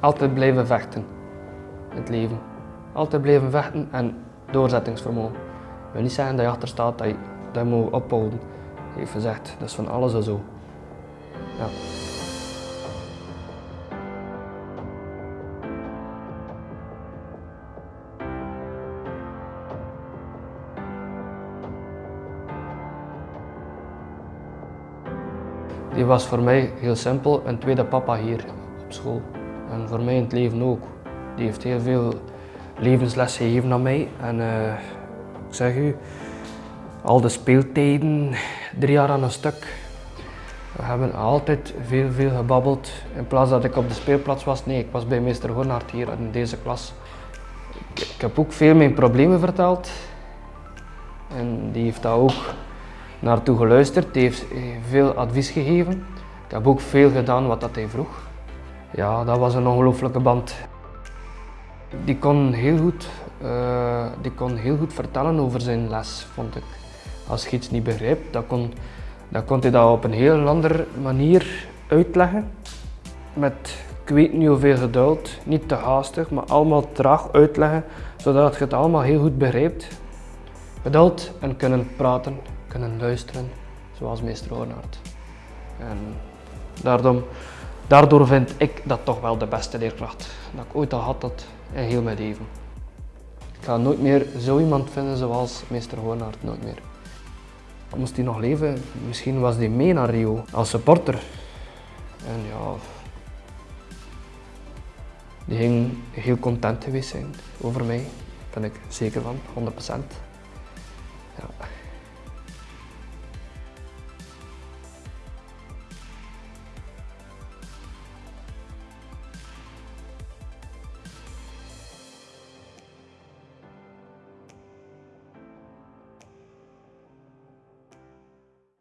altijd blijven vechten in het leven. Altijd blijven vechten en doorzettingsvermogen. Ik wil niet zeggen dat je achter staat, dat je, dat moet ophouden. Heeft gezegd, dat is van alles en zo. Ja. Die was voor mij heel simpel, een tweede papa hier op school. En voor mij in het leven ook. Die heeft heel veel levensles gegeven aan mij. En eh, ik zeg u, al de speeltijden, drie jaar aan een stuk. We hebben altijd veel, veel gebabbeld. In plaats dat ik op de speelplaats was, nee, ik was bij meester Hornaert hier in deze klas. Ik, heb ook veel mijn problemen verteld. En die heeft dat ook naartoe geluisterd, die heeft eh, veel advies gegeven. Ik heb ook veel gedaan wat dat hij vroeg. Ja, dat was een ongelooflijke band. Die kon, heel goed, uh, die kon heel goed vertellen over zijn les, vond ik. Als je iets niet begrijpt, dan kon, dan kon hij dat op een heel andere manier uitleggen. Met, ik weet niet hoeveel geduld, niet te haastig, maar allemaal traag uitleggen, zodat je het allemaal heel goed begrijpt. Geduld en kunnen praten, kunnen luisteren, zoals meester Hornaert. En daarom, daardoor vind ik dat toch wel de beste leerkracht dat ik ooit al had dat in heel mijn leven. Ik ga nooit meer zo iemand vinden zoals meester Hornaert, nooit meer. Moest hij nog leven, misschien was hij mee naar Rio als supporter. En ja, die ging heel content geweest zijn over mij, daar ben ik zeker van, 100%.